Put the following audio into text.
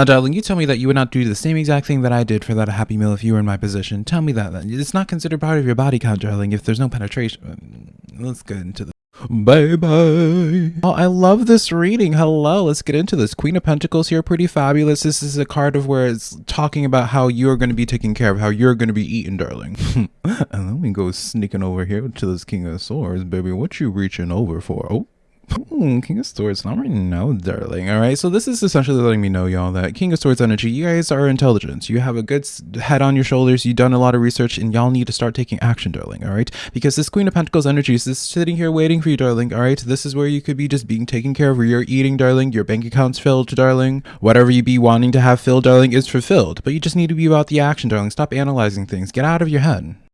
Now, darling, you tell me that you would not do the same exact thing that I did for that Happy Meal if you were in my position. Tell me that then. It's not considered part of your body count, darling, if there's no penetration. Mm, let's get into the Bye bye. Oh, I love this reading. Hello, let's get into this. Queen of Pentacles here, pretty fabulous. This is a card of where it's talking about how you're going to be taken care of, how you're going to be eaten, darling. and then we go sneaking over here to this King of Swords, baby. What you reaching over for? Oh. Ooh, King of Swords, not right now, darling. All right, so this is essentially letting me know, y'all, that King of Swords energy, you guys are intelligent. You have a good head on your shoulders. You've done a lot of research, and y'all need to start taking action, darling. All right, because this Queen of Pentacles energy is just sitting here waiting for you, darling. All right, this is where you could be just being taken care of, where you're eating, darling. Your bank account's filled, darling. Whatever you be wanting to have filled, darling, is fulfilled. But you just need to be about the action, darling. Stop analyzing things. Get out of your head.